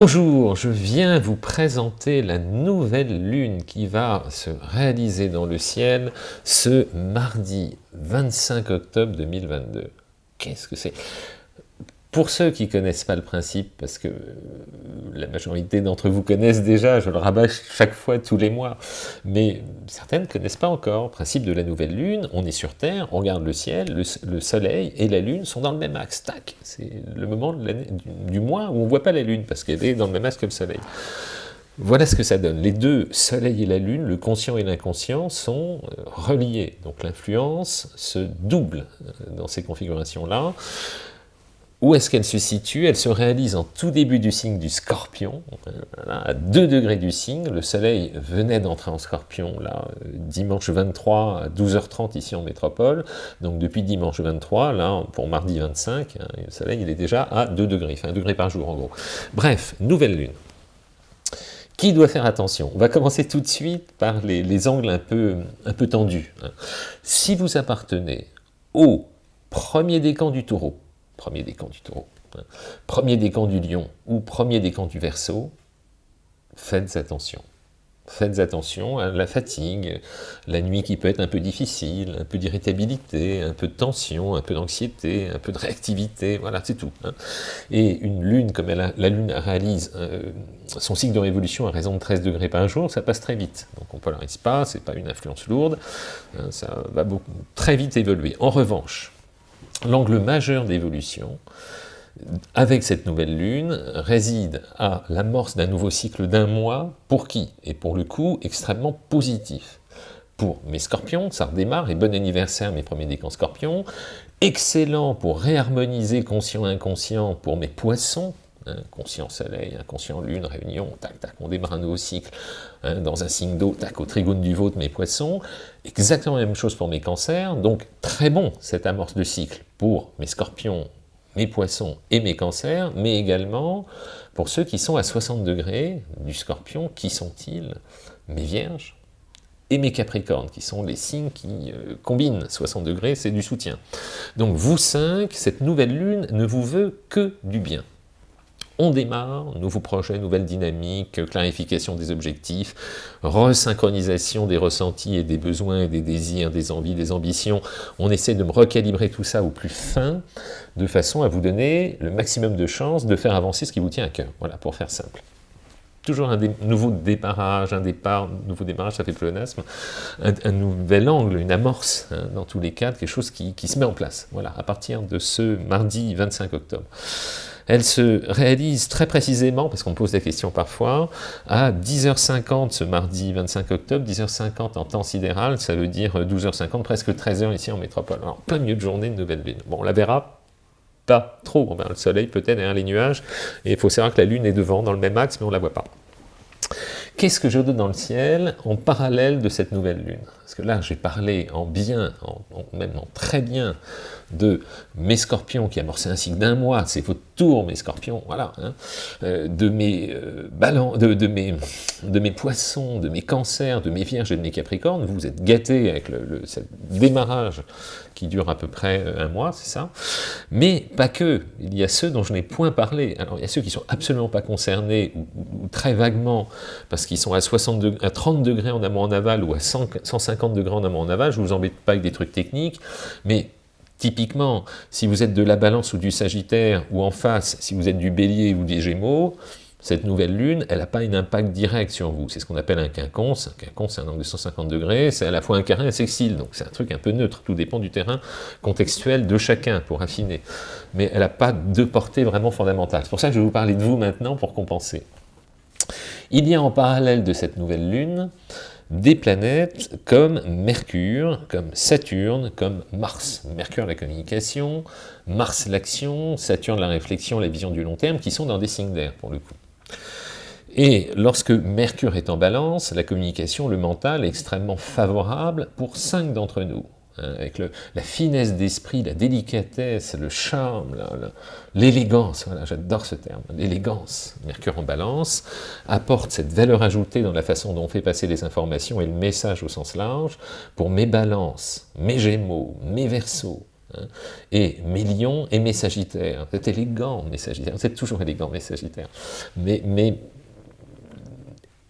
Bonjour, je viens vous présenter la nouvelle lune qui va se réaliser dans le ciel ce mardi 25 octobre 2022. Qu'est-ce que c'est? Pour ceux qui connaissent pas le principe, parce que la majorité d'entre vous connaissent déjà, je le rabâche chaque fois, tous les mois, mais certaines ne connaissent pas encore. Principe de la nouvelle lune, on est sur Terre, on regarde le ciel, le, soleil et la lune sont dans le même axe, tac C'est le moment du, du, mois où on ne voit pas la lune, parce qu'elle est dans le même axe que le soleil. Voilà ce que ça donne. Les deux, soleil et la lune, le conscient et l'inconscient, sont euh, reliés. Donc l'influence se double euh, dans ces configurations-là. Où est-ce qu'elle se situe? Elle se réalise en tout début du signe du scorpion, à 2 degrés du signe. Le soleil venait d'entrer en scorpion, là, dimanche 23 à 12h30 ici en métropole. Donc depuis dimanche 23, là, pour mardi 25, hein, le soleil il est déjà à 2 degrés, enfin 1 degré par jour en gros. Bref, nouvelle lune. Qui doit faire attention? On va commencer tout de suite par les, angles un peu, un peu tendus. Hein. Si vous appartenez au premier décan du taureau, premier décan du taureau, hein. premier décan du lion ou premier décan du verso, faites attention. Faites attention à la fatigue, la nuit qui peut être un peu difficile, un peu d'irritabilité, un peu de tension, un peu d'anxiété, un peu de réactivité, voilà, c'est tout. Hein. Et une lune, comme la lune réalise euh, son cycle de révolution à raison de 13 degrés par jour, ça passe très vite. Donc on ne polarise pas, c'est pas une influence lourde, hein, ça va beaucoup, très vite évoluer. En revanche, L'angle majeur d'évolution, avec cette nouvelle lune, réside à l'amorce d'un nouveau cycle d'un mois, pour qui Et pour le coup, extrêmement positif. Pour mes scorpions, ça redémarre, et bon anniversaire mes premiers décans scorpions, excellent pour réharmoniser conscient-inconscient pour mes poissons, conscient soleil, inconscient lune, réunion, tac, tac, on démarre un nouveau cycle hein, dans un signe d'eau, tac, au trigone du vôtre, mes poissons, exactement la même chose pour mes cancers, donc très bon cette amorce de cycle pour mes scorpions, mes poissons et mes cancers, mais également pour ceux qui sont à 60 degrés du scorpion, qui sont-ils Mes vierges et mes capricornes, qui sont les signes qui euh, combinent 60 degrés, c'est du soutien. Donc vous cinq, cette nouvelle lune ne vous veut que du bien. On démarre, nouveau projet, nouvelle dynamique, clarification des objectifs, resynchronisation des ressentis et des besoins et des désirs, des envies, des ambitions. On essaie de me recalibrer tout ça au plus fin, de façon à vous donner le maximum de chances de faire avancer ce qui vous tient à cœur. Voilà, pour faire simple toujours un nouveau déparrage, un départ, nouveau démarrage, ça fait pléonasme, un, nouvel angle, une amorce, hein, dans tous les cas, quelque chose qui, qui, se met en place, voilà, à partir de ce mardi 25 octobre. Elle se réalise très précisément, parce qu'on pose des questions parfois, à 10h50 ce mardi 25 octobre, 10h50 en temps sidéral, ça veut dire 12h50, presque 13h ici en métropole. Alors, plein milieu de journée de nouvelle lune. Bon, on la verra pas trop, on verra le soleil peut-être derrière les nuages, et il faut savoir que la lune est devant, dans le même axe, mais on ne la voit pas. Qu'est-ce que je donne dans le ciel en parallèle de cette nouvelle lune? Parce que là, j'ai parlé en bien, en, même en très bien, de mes scorpions qui amorçaient un cycle d'un mois, c'est votre mes scorpions, voilà, hein, euh, de, mes, euh, de, mes, de mes poissons, de mes cancers, de mes vierges et de mes capricornes, vous êtes gâtés avec le, démarrage qui dure à peu près euh, un mois, c'est ça. Mais pas que, il y a ceux dont je n'ai point parlé, alors il y a ceux qui sont absolument pas concernés, ou, très vaguement, parce qu'ils sont à, 60 à 30 degrés en amont en aval, ou à 150 degrés en amont en aval, je vous embête pas avec des trucs techniques, mais Typiquement, si vous êtes de la balance ou du sagittaire, ou en face, si vous êtes du bélier ou des gémeaux, cette nouvelle lune, elle n'a pas un impact direct sur vous. C'est ce qu'on appelle un quinconce. Un quinconce, c'est un angle de 150 degrés, c'est à la fois un carré et un sextile, donc c'est un truc un peu neutre. Tout dépend du terrain contextuel de chacun pour affiner. Mais elle n'a pas de portée vraiment fondamentale. C'est pour ça que je vais vous parler de vous maintenant pour compenser. Il y a en parallèle de cette nouvelle lune des planètes comme Mercure, comme Saturne, comme Mars. Mercure la communication, Mars l'action, Saturne la réflexion, la vision du long terme, qui sont dans des signes d'air pour le coup. Et lorsque Mercure est en balance, la communication, le mental est extrêmement favorable pour cinq d'entre nous. Hein, avec la finesse d'esprit, la délicatesse, le charme, l'élégance, voilà, j'adore ce terme, l'élégance, Mercure en balance, apporte cette valeur ajoutée dans la façon dont on fait passer les informations et le message au sens large, pour mes balances, mes gémeaux, mes versos, Hein. Et mes lions et mes sagittaires, êtes élégant mes sagittaires, êtes toujours élégant mes sagittaires, mais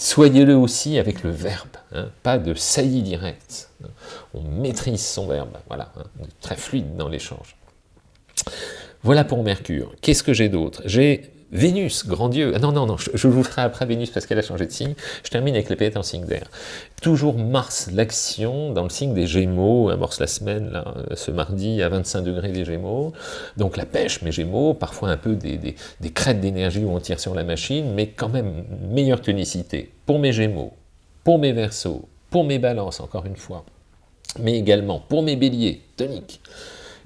soyez-le aussi avec le verbe, hein. pas de saillie direct. Hein. On maîtrise son verbe, voilà, très fluide dans l'échange. Voilà pour Mercure. Qu'est-ce que j'ai d'autre? J'ai Vénus, grand Dieu, ah non, non, non, je, vous ferai après Vénus parce qu'elle a changé de signe, je termine avec les planètes en signe d'air. Toujours Mars, l'action, dans le signe des Gémeaux, amorce la semaine, là, ce mardi, à 25 degrés des Gémeaux, donc la pêche, mes Gémeaux, parfois un peu des, des, crêtes d'énergie où on tire sur la machine, mais quand même meilleure tonicité, pour mes Gémeaux, pour mes Verseaux, pour mes Balances, encore une fois, mais également pour mes Béliers, tonique,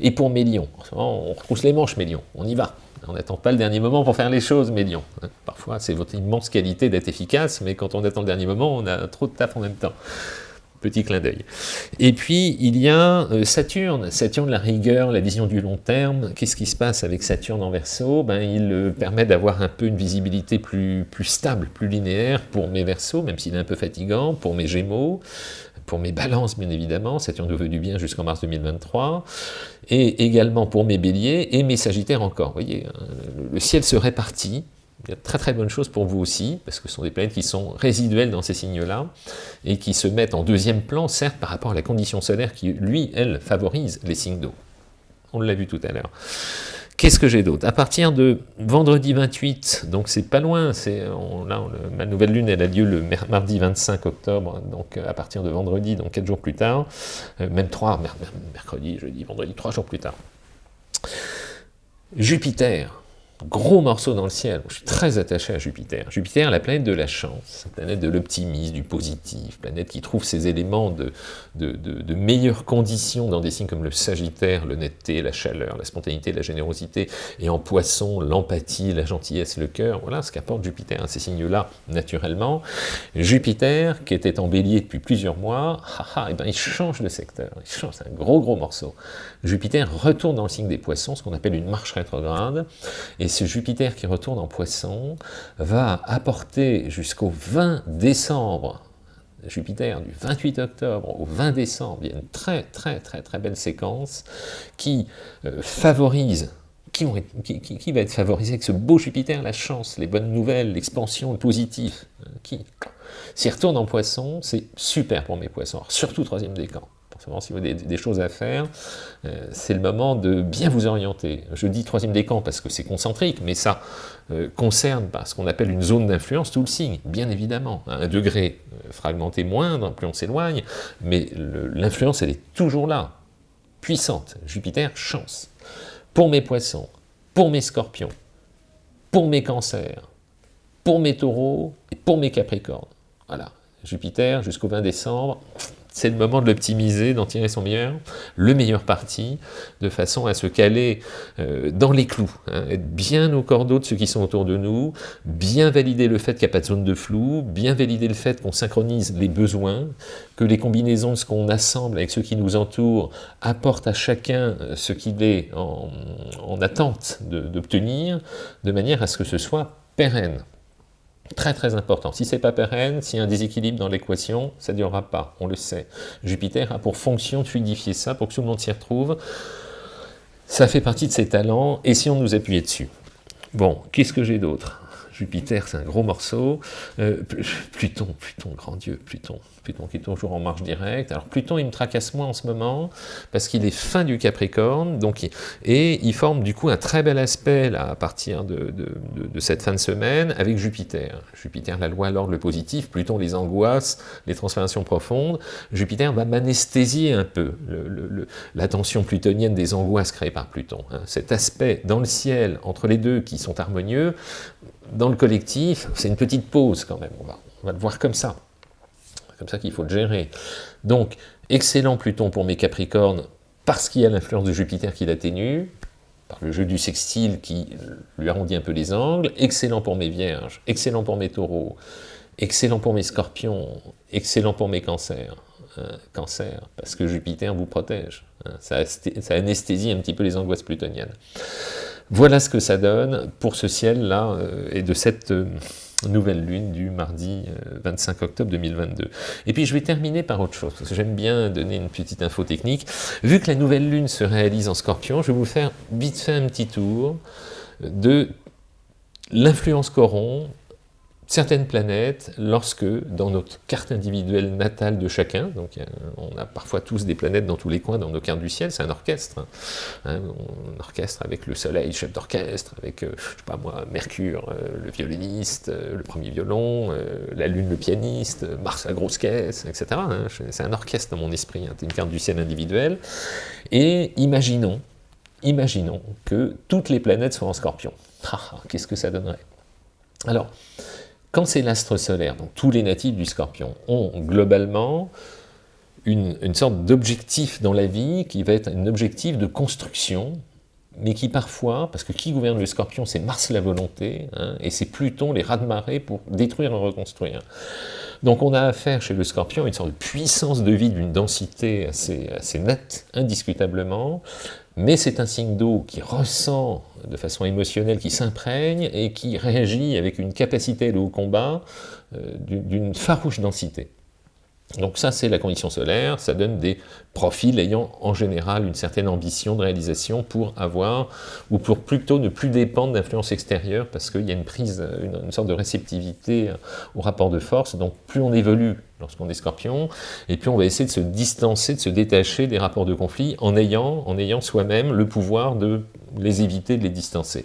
et pour mes Lions, on retrousse les manches mes Lions, on y va on n'attend pas le dernier moment pour faire les choses, Médion. Parfois, c'est votre immense qualité d'être efficace, mais quand on attend le dernier moment, on a trop de taf en même temps. Petit clin d'œil. Et puis, il y a euh, Saturne. Saturne, la rigueur, la vision du long terme. Qu'est-ce qui se passe avec Saturne en Verseau ben, Il euh, permet d'avoir un peu une visibilité plus, plus stable, plus linéaire pour mes Verseaux, même s'il est un peu fatigant, pour mes Gémeaux, pour mes balances, bien évidemment, Saturne nous veut du bien jusqu'en mars 2023, et également pour mes béliers et mes sagittaires encore. Vous voyez, hein, le ciel se répartit, il y a très très bonnes choses pour vous aussi, parce que ce sont des planètes qui sont résiduelles dans ces signes-là, et qui se mettent en deuxième plan, certes, par rapport à la condition solaire qui, lui, elle, favorise les signes d'eau. On l'a vu tout à l'heure. Qu'est-ce que j'ai d'autre? À partir de vendredi 28, donc c'est pas loin, c'est là, ma nouvelle lune, elle a lieu le mardi 25 octobre, donc euh, à partir de vendredi, donc 4 jours plus tard, euh, même 3, mercredi, jeudi, vendredi, 3 jours plus tard. Jupiter, gros morceau dans le ciel. Je suis très attaché à Jupiter. Jupiter, la planète de la chance, la planète de l'optimisme, du positif, planète qui trouve ses éléments de, de, meilleures conditions dans des signes comme le Sagittaire, l'honnêteté, la chaleur, la spontanéité, la générosité, et en poisson, l'empathie, la gentillesse, le cœur. Voilà ce qu'apporte Jupiter, hein, ces signes-là, naturellement. Jupiter, qui était en bélier depuis plusieurs mois, et eh ben, il change de secteur, il change, c'est un gros gros morceau. Jupiter retourne dans le signe des poissons, ce qu'on appelle une marche rétrograde, et ce Jupiter qui retourne en poisson va apporter jusqu'au 20 décembre, Jupiter du 28 octobre au 20 décembre, il y a une très très très très belle séquence qui euh, favorise qui, va être favorisé avec ce beau Jupiter, la chance, les bonnes nouvelles, l'expansion, le positif, euh, qui S'il retourne en poisson, c'est super pour mes poissons, surtout troisième décan si vous avez des, choses à faire, euh, c'est le moment de bien vous orienter. Je dis troisième décan parce que c'est concentrique, mais ça euh, concerne pas ce qu'on appelle une zone d'influence, tout le signe, bien évidemment. un degré euh, fragmenté moindre, plus on s'éloigne, mais l'influence, elle est toujours là, puissante. Jupiter, chance. Pour mes poissons, pour mes scorpions, pour mes cancers, pour mes taureaux et pour mes capricornes. Voilà, Jupiter jusqu'au 20 décembre, c'est le moment de l'optimiser, d'en tirer son meilleur, le meilleur parti, de façon à se caler euh, dans les clous, hein, être bien au cordeau de ceux qui sont autour de nous, bien valider le fait qu'il n'y a pas de zone de flou, bien valider le fait qu'on synchronise les besoins, que les combinaisons de ce qu'on assemble avec ceux qui nous entourent apportent à chacun euh, ce qu'il est en, en attente d'obtenir, de manière à ce que ce soit pérenne. Très très important. Si c'est pas pérenne, s'il y a un déséquilibre dans l'équation, ça ne durera pas, on le sait. Jupiter a pour fonction de fluidifier ça pour que tout le monde s'y retrouve. Ça fait partie de ses talents, et si on nous appuyait dessus Bon, qu'est-ce que j'ai d'autre? Jupiter, c'est un gros morceau. Euh, Pluton, Pluton, grand Dieu, Pluton. Pluton qui est toujours en marche directe. Alors Pluton, il me tracasse moins en ce moment, parce qu'il est fin du Capricorne, donc et il forme du coup un très bel aspect là, à partir de, cette fin de semaine avec Jupiter. Jupiter, la loi, l'ordre, le positif, Pluton, les angoisses, les transformations profondes. Jupiter va m'anesthésier un peu tension plutonienne des angoisses créées par Pluton. Hein. Cet aspect dans le ciel, entre les deux qui sont harmonieux, dans le collectif, c'est une petite pause quand même, on va, on va le voir comme ça. C'est comme ça qu'il faut le gérer. Donc, excellent Pluton pour mes Capricornes, parce qu'il y a l'influence de Jupiter qui l'atténue, par le jeu du sextile qui lui arrondit un peu les angles, excellent pour mes Vierges, excellent pour mes Taureaux, excellent pour mes Scorpions, excellent pour mes Cancers. Hein, cancer, parce que Jupiter vous protège. Hein. ça, ça anesthésie un petit peu les angoisses plutoniennes. Voilà ce que ça donne pour ce ciel-là et de cette nouvelle lune du mardi 25 octobre 2022. Et puis je vais terminer par autre chose, parce que j'aime bien donner une petite info technique. Vu que la nouvelle lune se réalise en scorpion, je vais vous faire vite fait un petit tour de l'influence qu'auront certaines planètes, lorsque, dans notre carte individuelle natale de chacun, donc on a parfois tous des planètes dans tous les coins dans nos cartes du ciel, c'est un orchestre, hein, hein un orchestre avec le soleil, chef d'orchestre, avec, euh, je sais pas moi, Mercure, euh, le violoniste, euh, le premier violon, la Lune, le pianiste, Mars, la grosse caisse, etc. Hein, c'est un orchestre dans mon esprit, c'est une carte du ciel individuelle, et imaginons, imaginons que toutes les planètes soient en scorpion. Ah, ah, qu'est-ce que ça donnerait? Alors, quand c'est l'astre solaire, donc tous les natifs du scorpion ont globalement une, sorte d'objectif dans la vie qui va être un objectif de construction, mais qui parfois, parce que qui gouverne le scorpion, c'est Mars la volonté, hein, et c'est Pluton les rats de marée pour détruire et reconstruire. Donc on a affaire chez le scorpion à une sorte de puissance de vie d'une densité assez, assez nette, indiscutablement, mais c'est un signe d'eau qui ressent de façon émotionnelle, qui s'imprègne et qui réagit avec une capacité de haut combat euh, d'une farouche densité. Donc ça, c'est la condition solaire, ça donne des profils ayant en général une certaine ambition de réalisation pour avoir, ou pour plutôt ne plus dépendre d'influence extérieure, parce qu'il y a une prise, une, sorte de réceptivité au rapport de force, donc plus on évolue lorsqu'on est scorpion, et puis on va essayer de se distancer, de se détacher des rapports de conflit en ayant, en ayant soi-même le pouvoir de les éviter, de les distancer.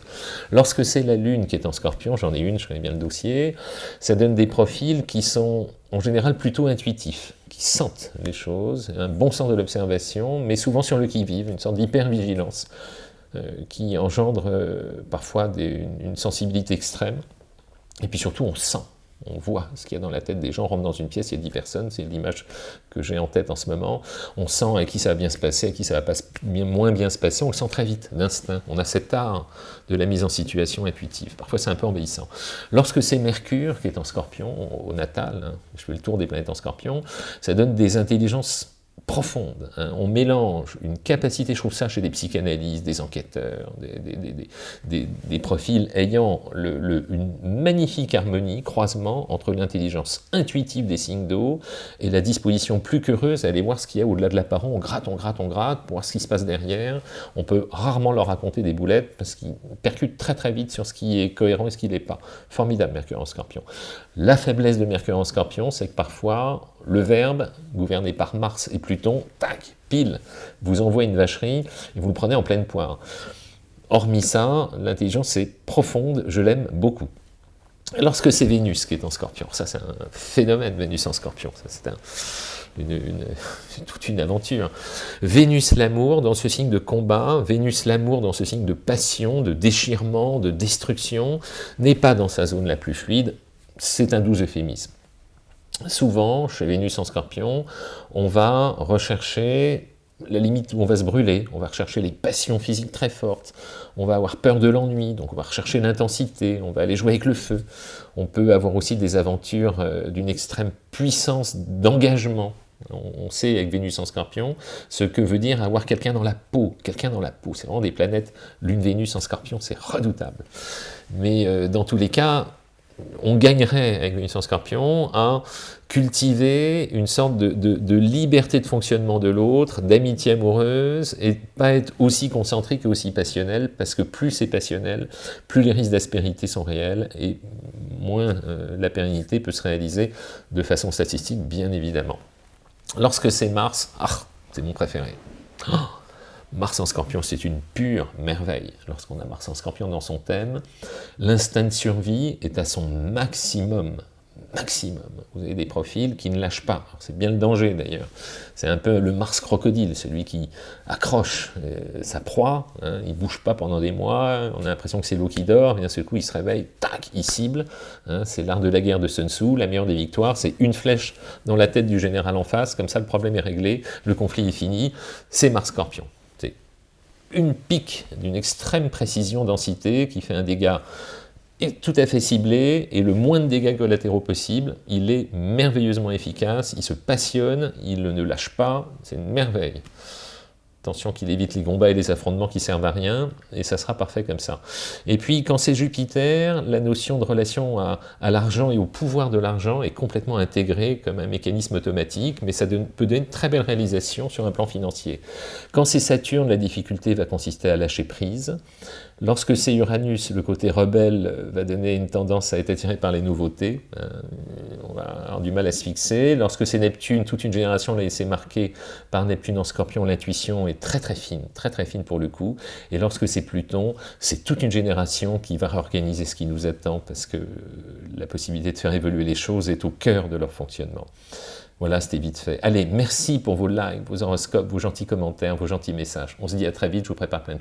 Lorsque c'est la Lune qui est en scorpion, j'en ai une, je connais bien le dossier, ça donne des profils qui sont en général plutôt intuitifs, qui sentent les choses, un bon sens de l'observation, mais souvent sur le qui-vive, une sorte d'hypervigilance, euh, qui engendre euh, parfois une sensibilité extrême, et puis surtout on sent on voit ce qu'il y a dans la tête des gens, on rentre dans une pièce, il y a 10 personnes, c'est l'image que j'ai en tête en ce moment, on sent à qui ça va bien se passer, à qui ça va pas moins bien se passer, on le sent très vite, d'instinct, on a cet art de la mise en situation intuitive, parfois c'est un peu envahissant. Lorsque c'est Mercure qui est en scorpion, au natal, hein, je fais le tour des planètes en scorpion, ça donne des intelligences profonde. Hein. On mélange une capacité, je trouve ça chez des psychanalystes, des enquêteurs, des, profils ayant une magnifique harmonie, croisement entre l'intelligence intuitive des signes d'eau et la disposition plus qu'heureuse à aller voir ce qu'il y a au-delà de l'apparent. On gratte, on gratte, on gratte pour voir ce qui se passe derrière. On peut rarement leur raconter des boulettes parce qu'ils percutent très très vite sur ce qui est cohérent et ce qui n'est pas. Formidable Mercure en scorpion. La faiblesse de Mercure en scorpion, c'est que parfois le verbe, gouverné par Mars et Pluton, tac, pile, vous envoie une vacherie et vous le prenez en pleine poire. Hormis ça, l'intelligence est profonde, je l'aime beaucoup. Lorsque c'est Vénus qui est en scorpion, ça c'est un phénomène, Vénus en scorpion, c'est toute une aventure. Vénus l'amour dans ce signe de combat, Vénus l'amour dans ce signe de passion, de déchirement, de destruction, n'est pas dans sa zone la plus fluide, c'est un doux euphémisme souvent, chez Vénus en scorpion, on va rechercher la limite où on va se brûler, on va rechercher les passions physiques très fortes, on va avoir peur de l'ennui, donc on va rechercher l'intensité, on va aller jouer avec le feu. On peut avoir aussi des aventures euh, d'une extrême puissance d'engagement. On sait avec Vénus en scorpion ce que veut dire avoir quelqu'un dans la peau, quelqu'un dans la peau, c'est vraiment des planètes, lune Vénus en scorpion, c'est redoutable. Mais euh, dans tous les cas, on gagnerait avec en Scorpion à cultiver une sorte de, liberté de fonctionnement de l'autre, d'amitié amoureuse, et pas être aussi concentrique et aussi passionnel, parce que plus c'est passionnel, plus les risques d'aspérité sont réels, et moins euh, la pérennité peut se réaliser de façon statistique, bien évidemment. Lorsque c'est Mars, ah, c'est mon préféré. Oh Mars en scorpion, c'est une pure merveille. Lorsqu'on a Mars en scorpion dans son thème, l'instinct de survie est à son maximum. Maximum. Vous avez des profils qui ne lâchent pas. C'est bien le danger d'ailleurs. C'est un peu le Mars crocodile, celui qui accroche euh, sa proie, hein, il ne bouge pas pendant des mois, on a l'impression que c'est l'eau qui dort, et d'un seul coup il se réveille, tac, il cible. Hein, c'est l'art de la guerre de Sun Tzu, la meilleure des victoires, c'est une flèche dans la tête du général en face, comme ça le problème est réglé, le conflit est fini, c'est Mars Scorpion une pique d'une extrême précision densité qui fait un dégât tout à fait ciblé et le moins de dégâts collatéraux possible. Il est merveilleusement efficace, il se passionne, il ne lâche pas, c'est une merveille. Attention qu'il évite les combats et les affrontements qui servent à rien, et ça sera parfait comme ça. Et puis, quand c'est Jupiter, la notion de relation à, l'argent et au pouvoir de l'argent est complètement intégrée comme un mécanisme automatique, mais ça peut donner une très belle réalisation sur un plan financier. Quand c'est Saturne, la difficulté va consister à lâcher prise. Lorsque c'est Uranus, le côté rebelle va donner une tendance à être attiré par les nouveautés. Euh, on va avoir du mal à se fixer. Lorsque c'est Neptune, toute une génération l'a laissé marquer par Neptune en scorpion, l'intuition est très très fine, très très fine pour le coup. Et lorsque c'est Pluton, c'est toute une génération qui va réorganiser ce qui nous attend parce que la possibilité de faire évoluer les choses est au cœur de leur fonctionnement. Voilà, c'était vite fait. Allez, merci pour vos likes, vos horoscopes, vos gentils commentaires, vos gentils messages. On se dit à très vite, je vous prépare plein de